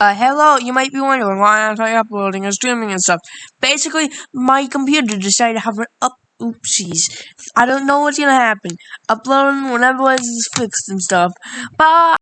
Uh, hello, you might be wondering why aren't I uploading and streaming and stuff. Basically, my computer decided to have an up. Oopsies. I don't know what's gonna happen. Uploading whenever it's fixed and stuff. Bye!